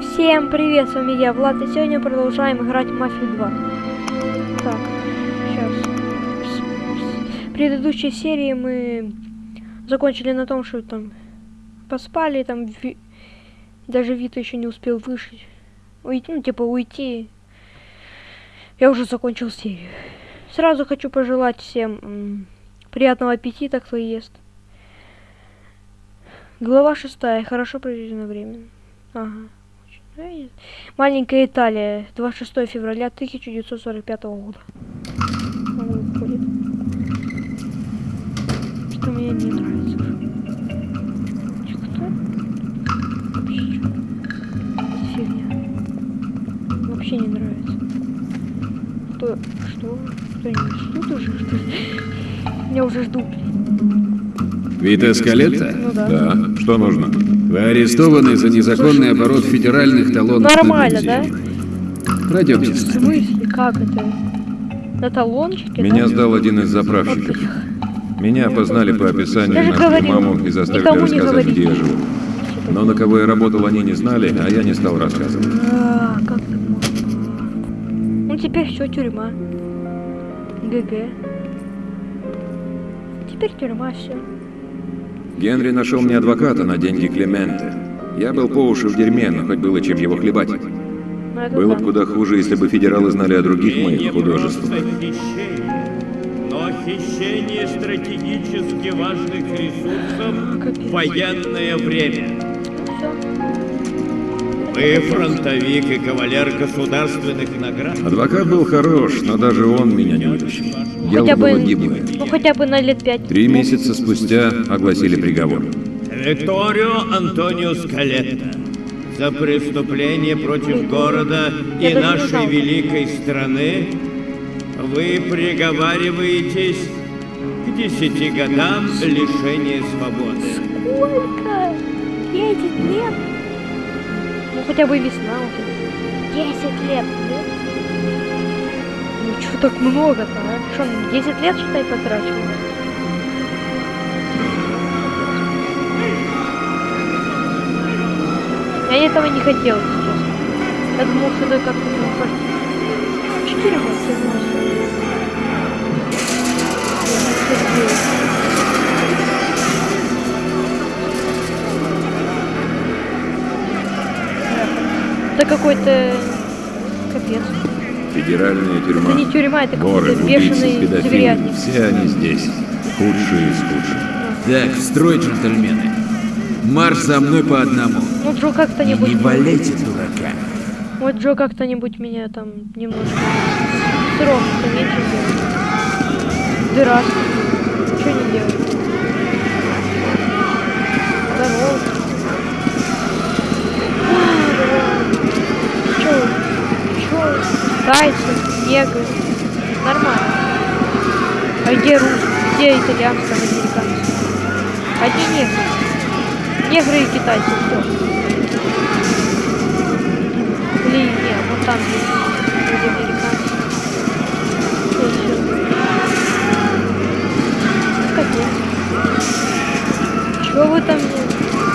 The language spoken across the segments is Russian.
Всем привет, с вами я, Влад, и сегодня продолжаем играть в Мафию 2. Так, сейчас. В предыдущей серии мы закончили на том, что там поспали, там Ви- даже Вита еще не успел вышить. Уйти, ну, типа уйти. Я уже закончил серию. Сразу хочу пожелать всем приятного аппетита, кто ест. Глава шестая. Хорошо проведено время. Ага. Маленькая Италия. 26 февраля 1945 года. Что мне не нравится. Кто? Вообще фигня. Вообще не нравится. Кто? Что? Что-нибудь ждут уже, что? Меня уже ждут. Вита Скалетта? Ну да. Да. Что нужно? Вы арестованы за незаконный оборот федеральных талонов Нормально, на бензин. Пройдемте В смысле? Как это? На талончике, Меня да? сдал один из заправщиков. Меня опознали по описанию Я же на маму и заставили рассказать, говори. где я живу. Но на кого я работал, они не знали, а я не стал рассказывать. А, как так можно? Ну теперь все тюрьма. ГГ. Теперь тюрьма, все. Генри нашел мне адвоката на деньги Клементе. Я был по уши в дерьме, но хоть было чем его хлебать. Было бы куда хуже, если бы федералы знали о других моих художествах. но хищение стратегически важных ресурсов в военное время. Вы фронтовик и кавалер государственных наград. Адвокат был хорош, но даже он меня не вытащил. Дело Хотя бы- гиблое. Ну хотя бы на лет пять. Три месяца спустя огласили приговор. Викторио Антонио Скалетта. За преступление против города Я и нашей великой страны вы приговариваетесь к десяти годам лишения свободы. Сколько? Десять лет? Ну хотя бы весна уже. Десять лет, да? Ну что так много-то, а? Что, он 10 лет, считай, потрачил? Я этого не хотел, честно. Я думал, что это как-то там пойти. Четыре года Это какой-то капец. Федеральная тюрьма. Это не тюрьма, это какой-то убийцы, педофилы. Все они здесь. Худшие из худших. Так, строй, джентльмены. Марш за мной по одному. Ну, Джо И как-то-нибудь... не валяйте дурака. Вот Джо как-то-нибудь меня там немножко... Срок делает. Дыра. Что не делать? Здорово. Чё? Тайцы, негры. Нормально. А где рус? Где итальянцы, американцы? Одни негры. Негры и китайцы, все. Блин, нет, вот там есть американцы. Капец. Чё вы там?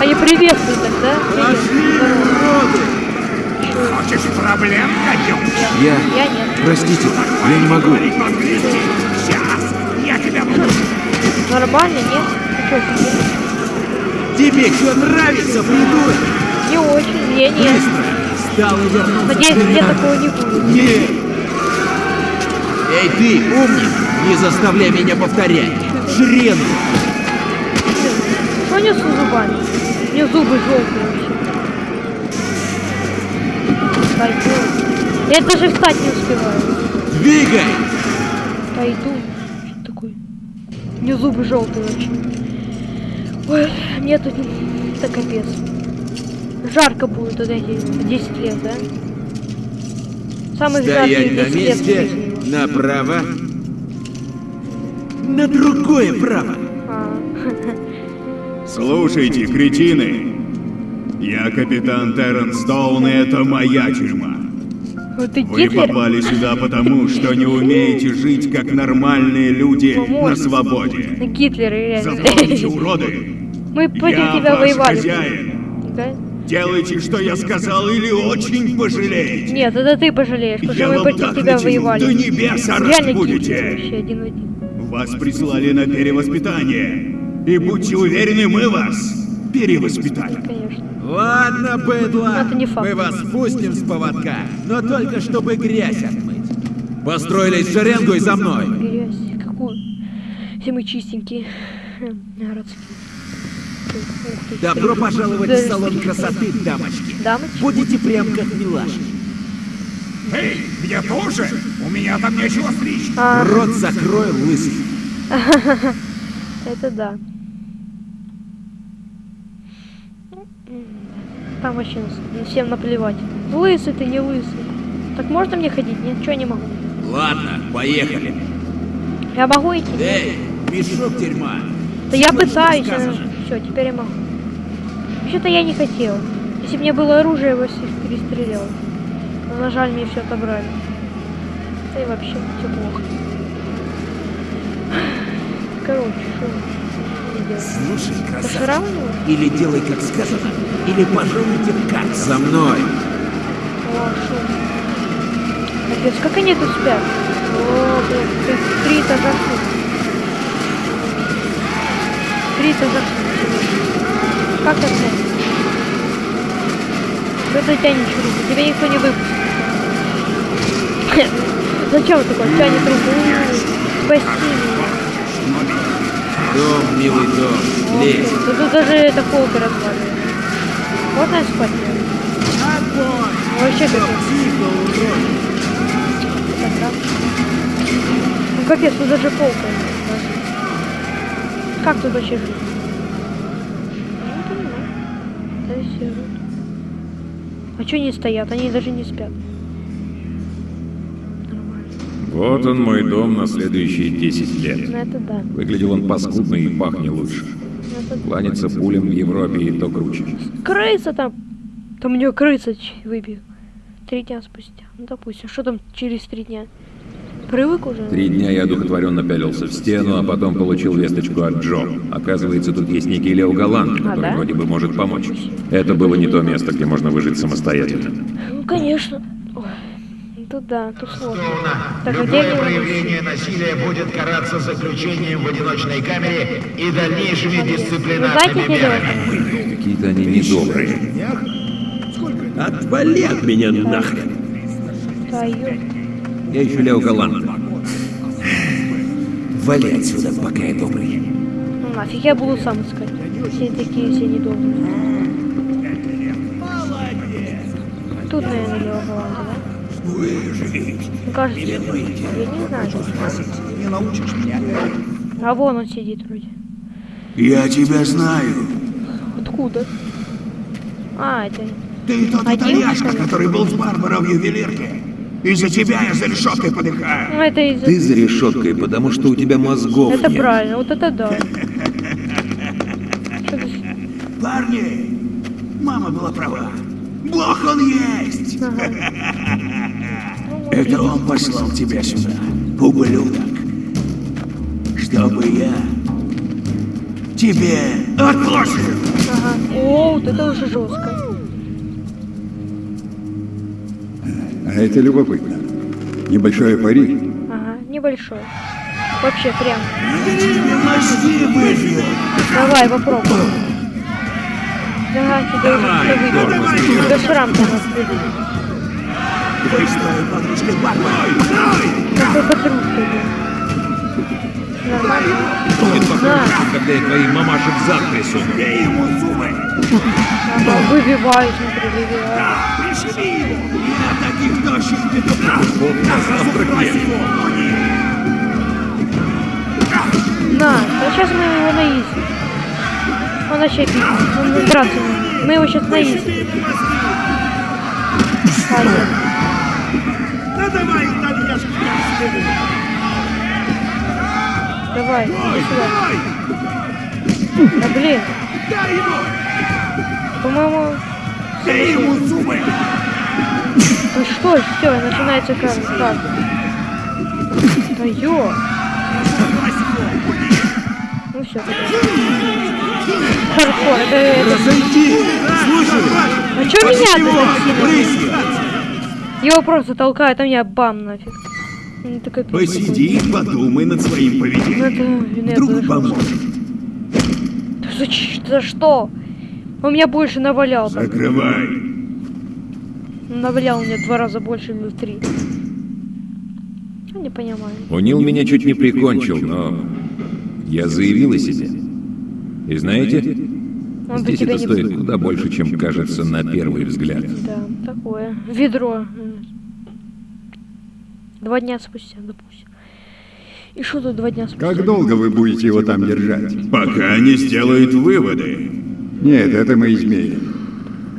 Они приветствуют тогда? Привет. Здорово. Хочешь проблем, котёк? Я... Я нет. Простите, я не могу. Сейчас я тебя буду. Нормально, нет? Тебе что нравится, придурок? Не очень, мне нет. И вернулся. Надеюсь, мне Хрена. такого не будет. Нет. Эй, ты, умник, не заставляй меня повторять. Шрену. Что несу зубами? У меня зубы желтые вообще. Пойду. Я даже встать не успеваю. Двигай. Пойду. Что такое? У меня зубы желтые вообще. Ой, мне тут это капец. Жарко будет вот эти 10 лет, да? Самых жарких Стоять на 10 лет в месте. Направо. На другое право. А, Слушайте, кретины. Я капитан Терренс Стоун, и это моя тюрьма. вот ты Вы Гитлер? попали сюда потому, что не умеете жить как нормальные люди на свободе. Гитлер. Запомните, уроды. Мы против тебя воевали. хозяин. Делайте, что я сказал, или очень пожалеете. Нет, это ты пожалеешь, потому что мы против тебя воевали. до небес Реально будете. Вас прислали на перевоспитание. И будьте уверены, мы вас перевоспитаем. Конечно. Ладно, быдло, Это не факт. мы вас спустим с поводка, но только чтобы грязь отмыть. Построились в шеренгу и за мной. Грязь. Какую? Все мы чистенькие. Ух ты, Добро пожаловать в салон красоты, дамочки. Дамочки? Будете прям как милашки. Эй, мне тоже? У меня там нечего стричь. А, Рот закрой, лысый. это да. Там вообще всем наплевать. Лысый ты, не лысый. Так можно мне ходить? Нет, ничего не могу. Ладно, поехали. Я могу идти? Эй, мешок дерьма. Да я пытаюсь. сказано. Все, теперь я могу. Вообще-то я не хотел. Если бы мне было оружие, я бы всех перестрелял. Но на жаль, мне все отобрали. Да и вообще все плохо. Короче, что? Слушай, красавчик, или делай как сказано, или пожалуйте в карт. За мной. О, шум. Капец, как они тут спят? О, блин, три, три этажа шум. Три этажа шум. Как это? Что ты тянешь руку? Тебя никто не выпустит. Зачем ты такой тянет руку? Меня. Дом, милый дом, лезь. Да тут даже это полка разваливает. Можно спать? Вообще. Тогда. Ну капец, тут даже полка. Как тут вообще жить? Живут. А что они стоят? Они даже не спят. Вот он мой дом на следующие 10 лет. Ну это да. Выглядел он паскудно и пахнет лучше. Ну. Кланяться пулям в Европе и то круче. Крыса там. Там у нее крыса выбил. Три дня спустя. Ну допустим. Что там через три дня? Привык уже? Три дня я одухотворенно пялился в стену, а потом получил весточку от Джо. Оказывается, тут есть некий Лео Галант, А, который да? вроде бы может помочь. Это было не то место, где можно выжить самостоятельно. Ну конечно. Ой, тут да, тут сложно. Так, а где Любое они проявление насилия будет караться заключением в одиночной камере и дальнейшими Вы дисциплинарными мерами. Какие-то они недобрые. Отвали от меня нахрен. Твою. Я ищу Лео Галанта. Вали отсюда, пока я добрый. Ну нафиг, я буду сам искать. Все такие, все недобрые. Тут, наверное, Лео Галанта, да? Ну, кажется, я не знаю. Не научишь меня. А вон он сидит вроде. Я тебя знаю. Откуда? А, это... Ты тот Один, итальяшка, который был с Барбарой в ювелирке. Из-за тебя я за решеткой подыхаю. Ну, это из Ты за решеткой, потому что у тебя мозгов Это нет. правильно, вот это да. Парни, мама была права. Бог он есть. Ага. Это он послал тебя сюда, ублюдок. Чтобы я тебе отплошил. Ага. О, вот это уже жестко. А это любопытно. Небольшое пари. Ага, небольшой. Вообще прям. Давай, попробуй. Да, тебе уже все выбили. Тебя шрам там оставили. Какой подружкой был. Нормально. На, Когда я твоей мамаше в зад трясу. Бей ему зубы. выбивай, смотри, выбивай. Пришли его. Я таких тощих петухов. На завтрак его. На, а сейчас мы его наистим. Он вообще бить. Он будет драться. не будет. Мы его сейчас наистим. Пойдем. Ну давай, итальяшка. Давай, иди сюда. Да блин, Дай ему. по-моему... Бей ему зубы. Ну что, все, начинается как? как? Да ё! Ну все. Хардкор. Это. Разойди! Слушай! А чё меня Брысь! Его просто толкают, а меня бам нафиг. Ну, такой пиздец. Посиди и подумай над своим Ну, поведением. это... нет, Вдруг за- поможет. За, ч- за что? Он меня больше навалял. там. Закрывай. Навалял мне два раза больше или в три. Я не понимаю. Унил меня чуть не прикончил, но я заявил о себе. И знаете, Он здесь это не... стоит куда больше, чем кажется на первый взгляд. Да, такое. Ведро. Два дня спустя, допустим. И что тут два дня спустя? Как долго вы будете его там держать? Пока не сделают выводы. Нет, это мы изменим.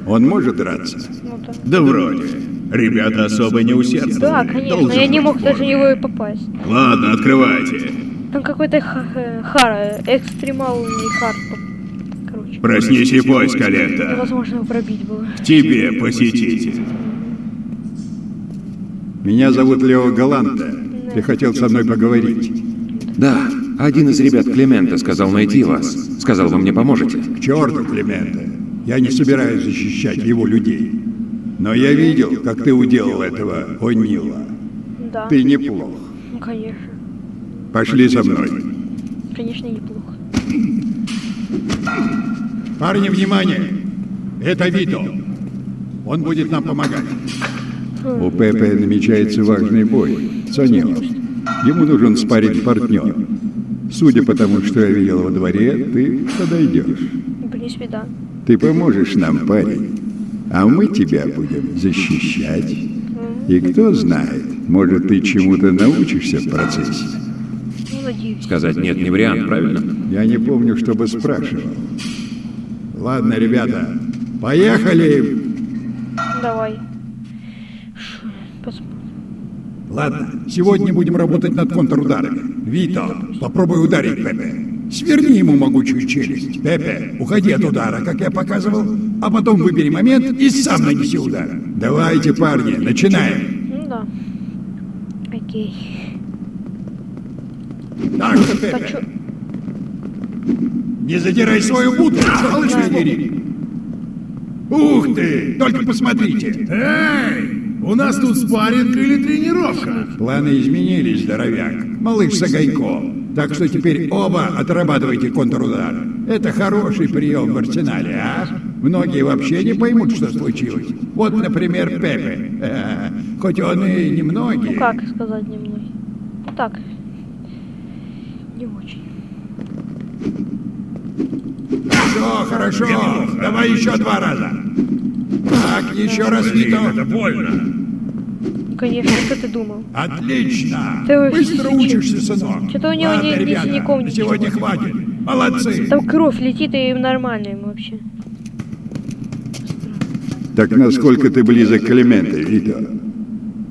Он может драться? Ну да. Да вроде. Ребята особо не усердствовали. Да, конечно, Должен я не мог даже него и попасть. Ладно, открывайте. Там какой-то э, хар, экстремальный хар. там. Проснись и пой, Скалетта. невозможно его пробить было. Тебе, посетитель. Меня зовут Лео Галанта. Ты хотел со мной поговорить. Да, один из ребят Климента сказал найти вас. Сказал, вы мне поможете. К черту, Климента. Я не собираюсь защищать его людей. Но я видел, как ты уделал этого О'Нила. Да, Ты неплох. ну конечно. Пошли со мной. Конечно, неплохо. Парни, внимание! Это Вито. Он будет нам помогать. У Пепе намечается важный бой. Санио. Ему нужен спарринг партнер. Судя по тому, что я видел во дворе, ты подойдешь. В принципе, да. Ты поможешь нам, парень. А мы тебя будем защищать. И кто знает, может, ты чему-то научишься в процессе. Сказать нет не вариант, правильно? Я не помню, чтобы спрашивал. Ладно, ребята, поехали! Давай. Посмотрим. Ладно, сегодня будем работать над контрударами. Вито, попробуй ударить Пепе. Сверни ему могучую челюсть. Пепе, уходи от удара, как я показывал, а потом выбери момент и сам нанеси удар. Давайте, парни, начинаем. Ну да. Окей. Так Пепе. Не задирай свою будку, сволочь дери. Ух ты, только посмотрите. Эй, у нас тут спарринг или тренировка? Планы изменились, здоровяк. Малыш Сагайко. Так что теперь оба отрабатывайте контрудар. Это хороший прием в арсенале, а? Многие вообще не поймут, что случилось. Вот, например, Пепе. Э, Хоть он и Ну немногие. как сказать немного? Ну так. Не очень. Все, хорошо. Давай еще два раза. Так, еще раз, Вито. больно. Ну, конечно, что ты думал? Отлично. Ты Быстро учишься, сынок. чё-то у него Ладно, ни- ни ребята, синяков, на ничего. сегодня хватит. Молодцы. Там кровь летит и нормально ему вообще. Так насколько ты близок к Клименте, Вито?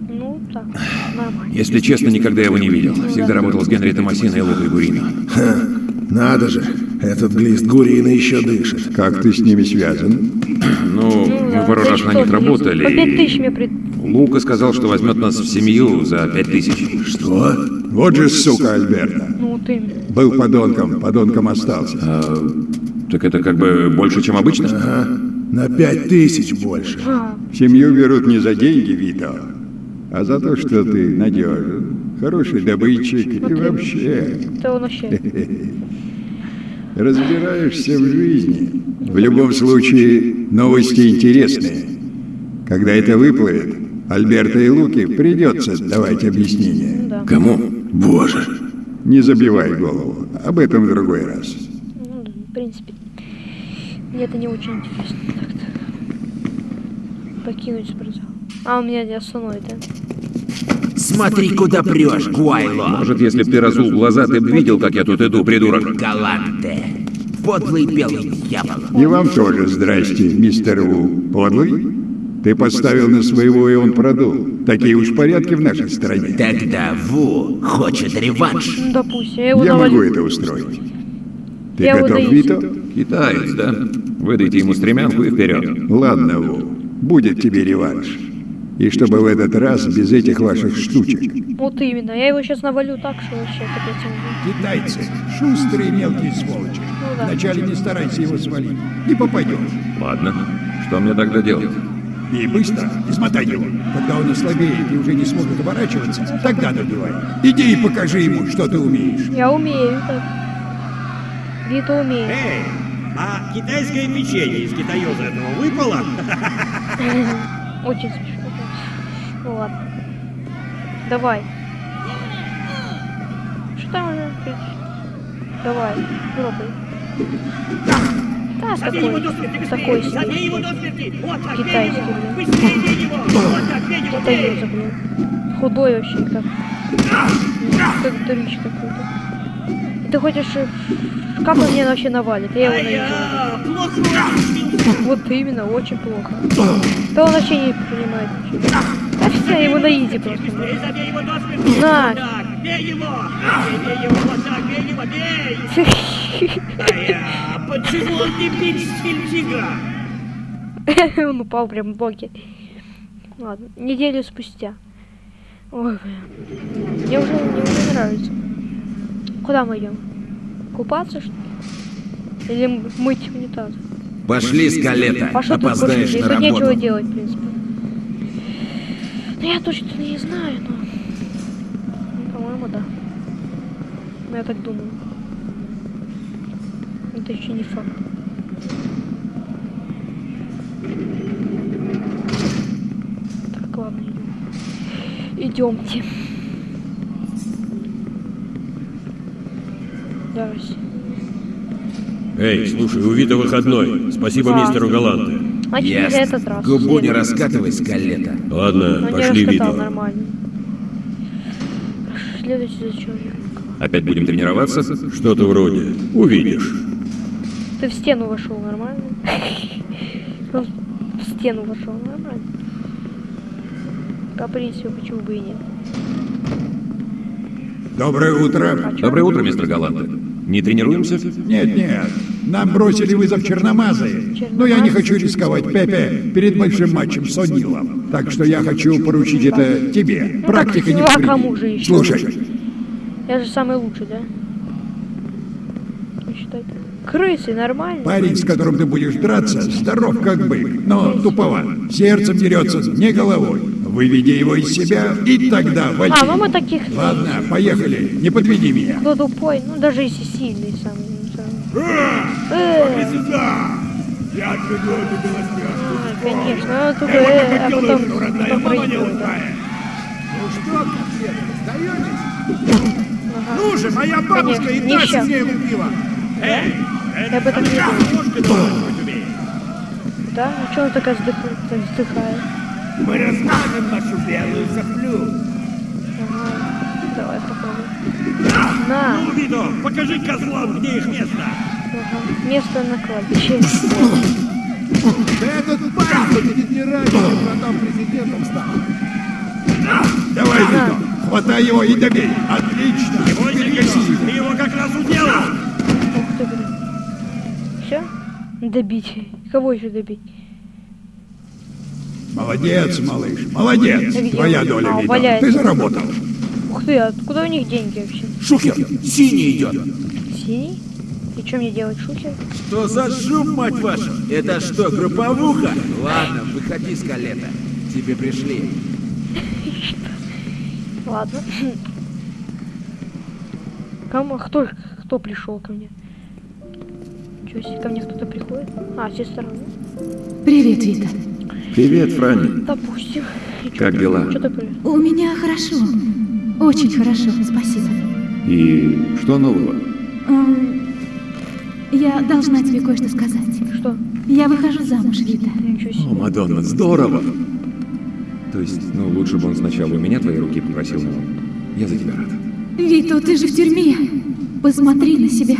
Ну так, нормально. Если честно, никогда его не видел. Всегда работал с Генри Томасино и Лукой Гурино. Надо же, этот глист Гурина еще дышит. Как ты с ними связан? Ну, Ну мы пару раз на них работали. По пять тысяч мне пред... Лука сказал, что возьмет нас в семью за пять тысяч. Что? Вот же сука Альберта. Ну ты... Был подонком, подонком остался. Так это как бы больше, чем обычно? Ага, на пять тысяч больше. А, Семью берут не за деньги, Вито, а за то, что ты надежен, хороший добытчик и вообще это он вообще... разбираешься в жизни. В любом случае, новости интересные. Когда это выплывет, Альберта и Луки придется давать объяснение. Ну. Кому? Боже, Не забивай голову, об этом в другой раз. Ну в принципе. Мне это не очень интересно. Так-то. Покинуть спортзал. А, у меня не остановит, да? Смотри, куда прешь, Гуайло. Может, если б ты разул глаза, ты бы видел, как я тут иду, придурок. Галанте. Подлый белый дьявол. И вам тоже здрасте, мистер Ву. Подлый? Ты поставил на своего, и он продул. Такие уж порядки в нашей стране. Тогда Ву хочет реванш. Ну, допустим, я его Я могу это устроить. Ты Я готов, доесть. Вито? Китаец, да? Выдайте ему стремянку и вперед. Ладно, Ву, будет тебе реванш. И чтобы в этот раз без этих ваших штучек. Вот именно. Я его сейчас навалю так, что вообще капец. Китайцы — шустрые мелкие сволочи. Ну да. Вначале не старайся его свалить. Не попадешь. Ладно. Что мне тогда делать? И быстро измотай его. Когда он ослабеет и уже не сможет уворачиваться, тогда добивай. Иди и покажи ему, что ты умеешь. Я умею так. Вита умеет. Эй, а китайское печенье из китаёза этого выпало? Очень смешно. Ладно. Давай. Что там уже? Давай, пробуй. Да, такой, такой себе. Китайский, блин. Китаёза, блин. Худой вообще, как... Как дурич какой-то. Ты хочешь... э, Как он меня вообще навалит? Я его очень. Вот именно, очень плохо. Да он вообще не понимает ничего. Да все, его на изи просто. На. Почему он не бить? Он упал прям в боки. Ладно, неделю спустя. Ой, блин. Мне уже, мне уже нравится. Куда мы идем? Купаться, что ли? Или мыть унитаз? Пошли, скалета. Тут больше? Опоздаешь Здесь на тут нечего работу. делать, в принципе. Ну, я точно не знаю, но... Ну, По-моему, да. Ну, я так думаю. Это еще не факт. Так, ладно, идем. Идемте. Здрасте. Эй, слушай, у Вита выходной. Спасибо Да. мистеру Галанте. Значит, Ясно. за этот раз. Губу не раскатывай, скалета. Ладно, Ну, пошли, Вито. нормально. Следующий за человек. Опять будем тренироваться? Что-то вроде. Увидишь. Ты в стену вошел нормально? В стену вошел нормально. Каприсию, почему бы и нет? Доброе утро. А? Доброе утро, мистер Галанте. Не тренируемся? Нет, нет. Нам бросили вызов черномазые. Но я не хочу рисковать, Пепе, перед большим матчем с О'Нилом. Так что я хочу поручить это тебе. Практика не а повредит. кому же еще? Слушай, Я же самый лучший, да? Считай. Крысы, нормально? парень, с которым ты будешь драться, здоров как бык, но туповат. Сердцем дерется, не головой. Выведи его из себя, и тогда вали. А, ну мы таких... Ладно, поехали, не подведи меня. Кто тупой, ну даже если сильный самый. ну, самый. Э, Я отведу эту белоснежку. а, Конечно, ну только э, а потом, потом проигрывает. да. Ну что, конфеты, сдаетесь? Ну же, моя бабушка и щас. с ней купила. Я об этом не умеет. Да? Ну что он такая вздыхает? Мы размажем нашу белую соплю. Ага. Давай попробуем. На! Ну, Вито, покажи козлам, где их место. Ага. Место на кладбище. Да этот парень будет не раньше, чем потом президентом стал. Давай, Вито, хватай его и добей. Отлично. Его. ты его как раз уделал. Ух ты, блин. Все? Добить. Кого еще добить? Молодец, малыш, молодец. Твоя доля, А, валяется. Ты заработал. Ух ты, а откуда у них деньги вообще? Шухер, синий идет. Синий? И что мне делать, шухер? Что за шум, мать вашу? Это что, групповуха? Ладно, выходи, скалета. Тебе пришли. Ладно. Кому? Кто, кто пришел ко мне? Чё, ко мне кто-то приходит? А, сестра. ну, Привет, Вита. Привет, Франни. Допустим. Как дела? У меня хорошо. Очень хорошо, спасибо. И что нового? Я должна тебе кое-что сказать. Что? Я выхожу замуж, Вита. Ничего О. Мадонна, здорово! То есть, ну, лучше бы он сначала у меня твои руки попросил, но я за тебя рад. Вито, ты же в тюрьме. Посмотри на себя.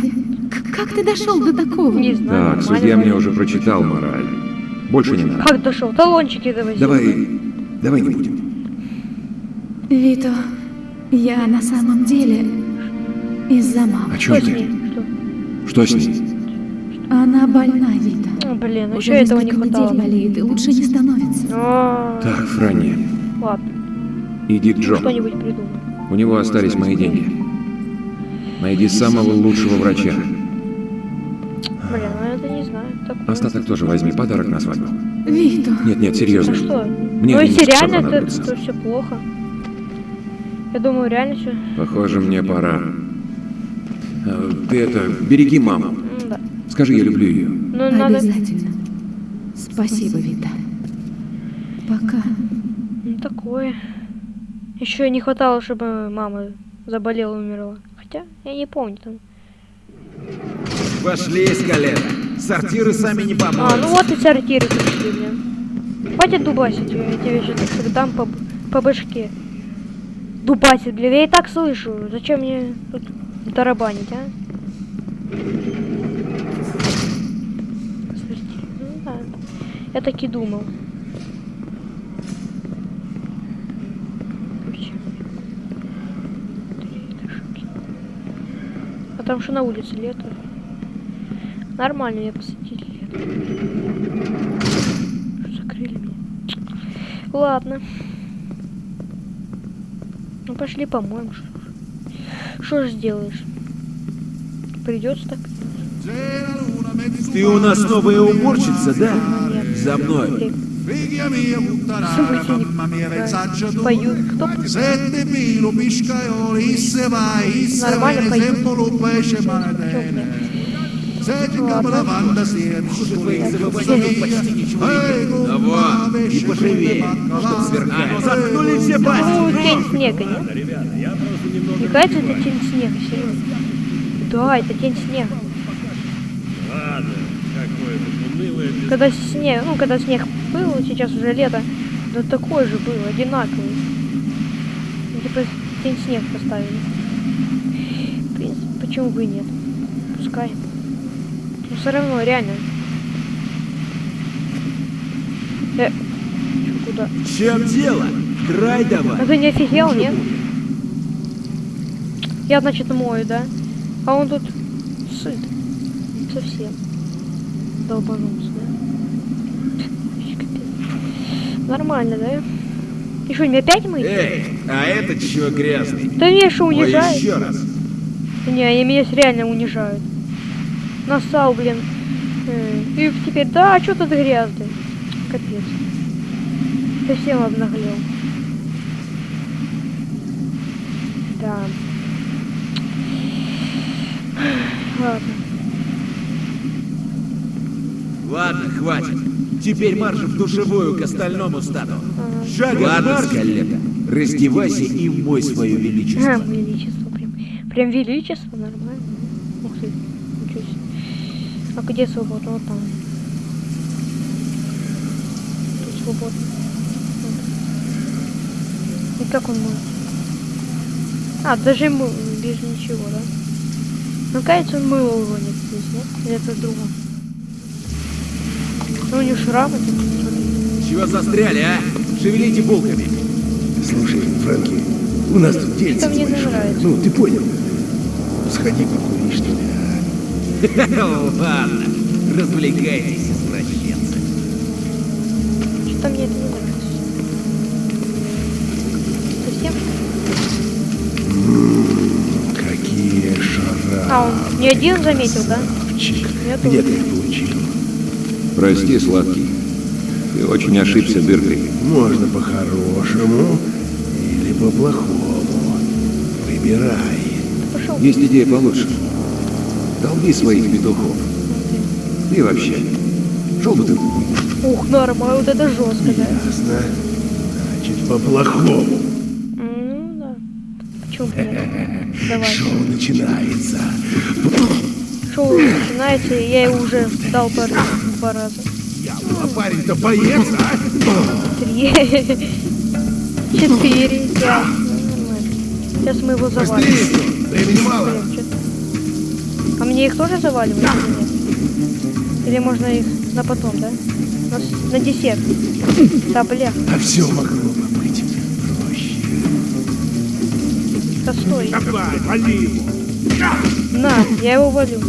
К- как ты дошел до такого? Не знаю. Так, судья мне уже прочитал мораль. Больше не надо. Как дошел? Талончики давай. Давай, давай не будем. Вито, я на самом деле из-за О мамы. чем Что ней? Что Что? с ней? Она больна, Вита. А, блин, Уже еще этого не хватало. недель болеет и лучше не становится. А, Так, Франни, Ладно, иди к Джону. что-нибудь придумай. У него остались мои деньги. Найди самого лучшего врача. Блин, ну это не знаю. Такое. Остаток тоже возьми, подарок на свадьбу. Вито, Нет, нет, Ну серьезно. что? Мне ну если реально, то, то все плохо. Я думаю, реально все. Похоже, мне пора. А, Ты это, береги маму. Да. Скажи, я люблю ее. Ну надо. обязательно. Спасибо, Вита. Пока. Ну такое. Еще не хватало, чтобы мама заболела и умерла. Хотя, я не помню там. Пошли, скалета. Сортиры сами не А, ну вот и сортиры пришли, блин. Хватит дубасить, я тебе сейчас дам по, по башке. Дубасить, блин, я и так слышу. Зачем мне тут тарабанить, а? Ну да. Я так и думал. А там что на улице лето? Нормально посадили лето. Закрыли меня. Ладно. Ну пошли помоем. Что ж- Что ж сделаешь? Придется так. Ты у нас новая уборщица, да? За мной. Поют. Кто? Нормально поют. Чё, блин? Ладно. А вот, и поживее. Ну, заткнули все Ну, пасти. тень снега, нет? Мне кажется, это тень снега, серьезно. Да, это тень снега. Ладно, какое-то унылое без- Когда снег, ну, когда снег был, сейчас уже лето, да такой же был, одинаковый. Ну, Типа тень снег поставили. В принципе, почему бы и нет? Пускай. Но все равно, реально. Э, чё, куда? В чем дело? Драй давай. А ты не офигел, нет? Я, значит, мою, да? А он тут сыт. Совсем. Долбанулся, да? Нормально, да? И что, мне опять мыть? Эй, а этот чего грязный? Да меня что, Ой, унижают? еще раз. Не, они меня реально унижают. Насал, блин. Э, И теперь, да, а что тут грязный? Капец. Совсем обнаглел. Да. Ладно. Ладно, хватит. Теперь марш в душевую к остальному стаду. Ага. Шагом Ладно, скалета. Раздевайся и мой свое А, величество. величество прям. Прям величество, нормально. Ух ты, ничего себе. А где свобода? Вот там. Тут свободно. Вот. И как он может? А, даже мы без ничего, да? Ну, кажется, он мыло уронит здесь, нет? Или это в другом? Ну, у него шрамы смотри. Чего застряли, а? Шевелите булками. Слушай, Фрэнки, у нас тут дельце Это мне нравится. Ну, ты понял. Сходи покури, что ли, а? Ладно, развлекайтесь, извращенцы. Что-то мне это не нравится. Совсем? Какие А, он не один заметил, да? Где ты их получил? Прости, сладкий. Ты очень ошибся дыркой. Можно по-хорошему или по-плохому. Выбирай. Есть идея получше. Долби своих петухов. И вообще. Шел бы ты. Ух, нормально, вот это жестко, да? Ясно. Значит, по-плохому. Ну да. Почему нет? Давай. Шоу начинается. Шоу начинается, и я его уже дал по два раза. А парень-то боец, а? Три. Четыре. Нормально. Сейчас мы его завалим. Быстрее, времени мало. А мне их тоже заваливать или нет? Или можно их на потом, да? На, на десерт. Да, бля. А все могло бы быть проще. Да стой. Давай, вали его. На, я его валю.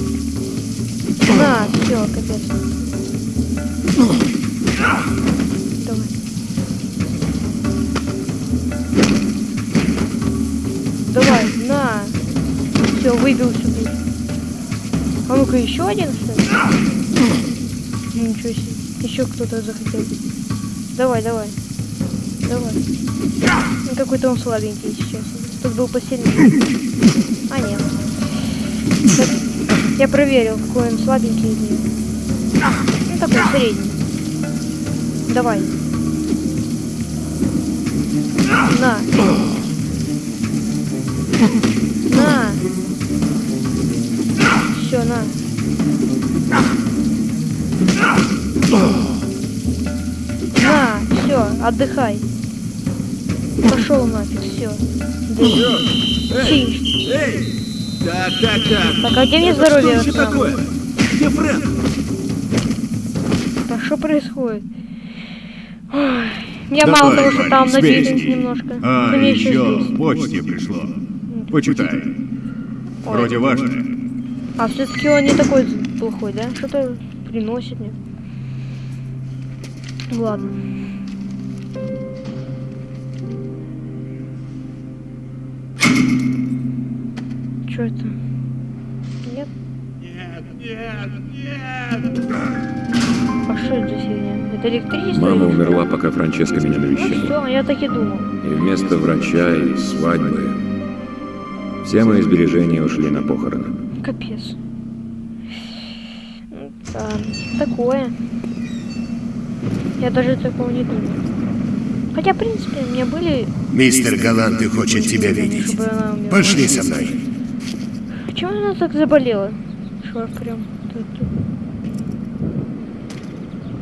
На, все, капец. Давай. Все, выбил себе. А ну-ка еще один, что ли? Ну, Ничего себе. Еще кто-то захотел. Давай, давай. Давай. Ну, какой-то он слабенький сейчас. Тут был посильнее. А, нет. Так, Я проверил, какой он слабенький. или нет. Ну, такой средний. Давай. На. На. Все, на. На, все, отдыхай. Пошел нафиг, все. Тише. Эй! Так, так, так. Так, а где мне здоровье? Что такое? Где Фрэнк? А что происходит? Ой, я Давай, мало того, что там надеюсь немножко. А, еще еще почте пришло. Почитай. Вроде важное. А все-таки он не такой плохой, да? Что-то приносит мне. Ладно. Что это? Нет? Нет, нет, нет! А что это за фигня? Это электричество? Мама умерла, пока Франческа меня Ну навещала. все, я так и думал. И вместо врача и свадьбы все мои сбережения ушли на похороны. Капец. Ну, Да, такое. Я даже такого не думал. Хотя, в принципе, у меня были... Мистер Галанты хочет тебя видеть. Пошли со мной. Почему она так заболела? Что прям...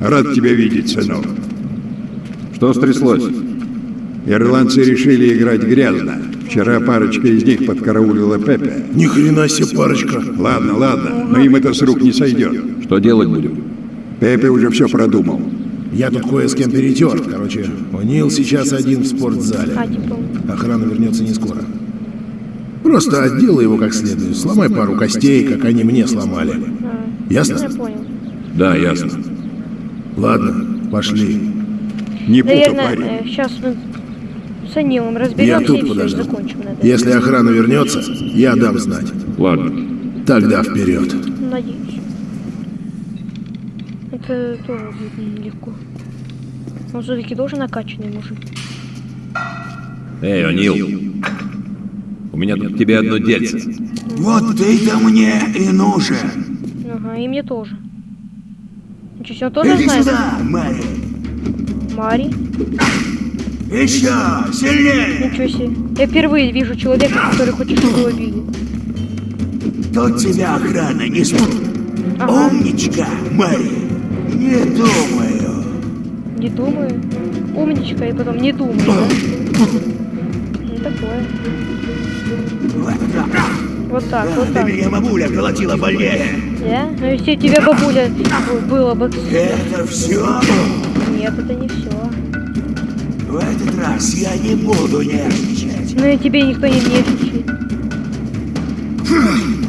Рад тебя видеть, сынок. Что стряслось? Ирландцы решили играть грязно. Вчера парочка из них подкараулила Пепе. Ни хрена себе парочка. Ладно, ладно, но им это с рук не сойдет. Что делать будем? Пепе уже все продумал. Я тут кое с кем перетер. Короче, Нил сейчас один в спортзале. Охрана вернется не скоро. Просто отделай его как следует. Сломай пару костей, как они мне сломали. Ясно? Я понял. Да, ясно. Ладно, пошли. Не путай, парень. сейчас мы с Анилом Я разберемся тут и все, подожду. закончим на этом. Если охрана вернется, я дам знать. Ладно. Тогда вперед. Надеюсь. Это тоже будет нелегко. Он все-таки тоже накачанный мужик. Эй, О'Нил. У меня тут к тебе одно дельце. Вот ты-то мне и нужен. Ага, и мне тоже. Ничего он тоже Иди знает? сюда, Мэри. Мари? Еще сильнее. Ничего себе. Я впервые вижу человека, который хочет, чтобы его били. Тут тебя охрана не сможет. Ага, Умничка, Мэри. Не думаю. не думаю. Умничка, и потом не думаю, да? Ну, такое. Вот так. Вот так, вот Да так. меня бабуля колотила больнее. Да? Ну, если у тебя бабуля было бы... Это все? Нет, это не все. В этот раз я не буду нервничать. Ну и тебе никто не нервничает.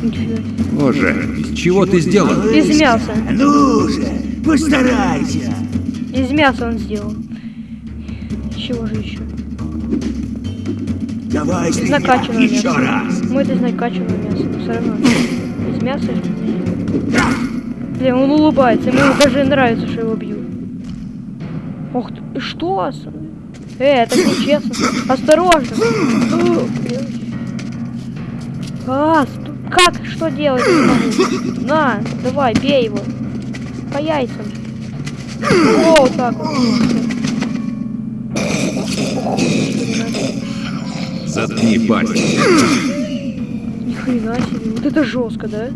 Ничего. Боже, чего ты сделал? Из мяса. Ну же, постарайся. Из мяса он сделал. Чего же еще? Давай Из накачанного еще мяса. раз. Ну это из накачанного мяса. но Все равно. Из мяса же. Блин, он улыбается. Ему даже нравится, что его бьют. Ох ты, что? Э, это нечестно. Осторожно. А, как? Что делать? На, давай, бей его. По яйцам. О, вот так вот. Заткни пасть. Ни хрена себе. Вот это жестко, да?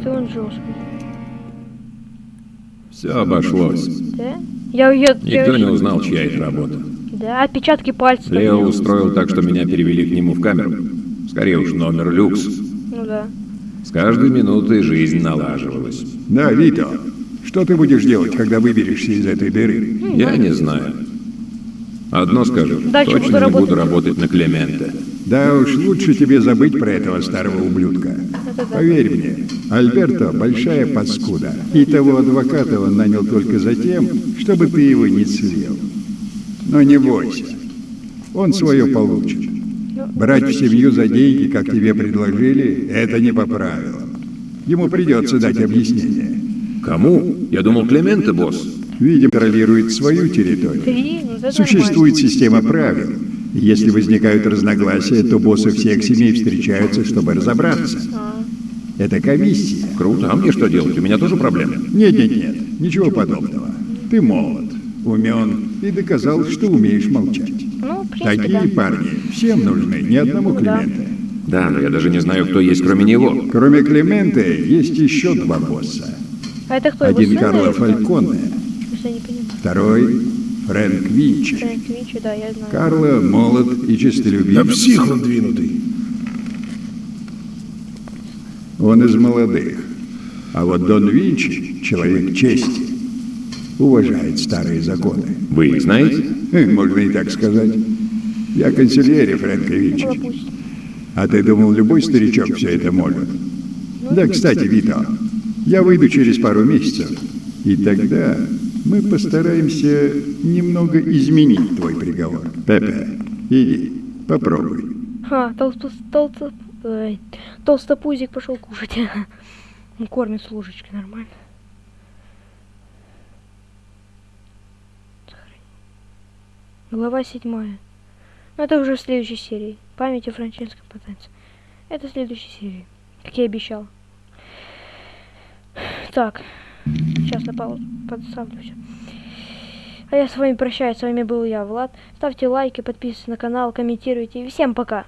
Это он жесткий. Все обошлось. Да? Я, я Никто не узнал, чья это работа. Да, отпечатки пальцев. Лео устроил так, что меня перевели к нему в камеру. Скорее уж номер люкс. Ну да. С каждой минутой жизнь налаживалась. Да, Вито, что ты будешь делать, когда выберешься из этой дыры? Я не знаю. Одно скажу, Дальше точно буду не работать. буду работать на Клемента. Да уж, лучше тебе забыть про этого старого ублюдка. Да. Поверь мне, Альберто – большая паскуда. И того адвоката он нанял только за тем, чтобы ты его не слил. Но не бойся, он свое получит. Брать в семью за деньги, как тебе предложили, это не по правилам. Ему придется дать объяснение. Кому? Я думал, Клименте, босс. Видимо, контролирует свою территорию. Ну Существует система правил. Если возникают разногласия, то боссы всех семей встречаются, чтобы разобраться. Это комиссия. Круто, а мне что делать? У меня тоже проблемы. Нет, нет, нет, ничего подобного. Ты молод, умен и доказал, что умеешь молчать. Ну, Такие да. парни всем нужны, ни одному да. Климента. Да, но я даже не знаю, кто есть кроме него. Кроме Климента есть еще два босса. А это кто? Один Карло? Фальконе, второй Фрэнк Винчи. Фрэнк Винчи, да, я знаю. Карло молод и Да честолюбив. псих он двинутый. Он из молодых. А вот Дон Винчи — человек чести. Уважает старые законы. Вы их знаете? Э, Можно и так сказать. Я консильери Фрэнка Винчи. А ты думал, любой старичок все это может? Да, кстати, Вито, я выйду через пару месяцев, и тогда мы постараемся немного изменить твой приговор. Пепе, иди, попробуй. Ха, толсто, толсто, толстопузик пошел кушать. Он кормит с ложечки нормально. Глава седьмая. Ну, это уже в следующей серии. Память о Франческо Потенце. Это в следующей серии. Как я и обещал. Так. Сейчас на паузу подставлю все. А я с вами прощаюсь. С вами был я, Влад. Ставьте лайки, подписывайтесь на канал, комментируйте. И всем пока.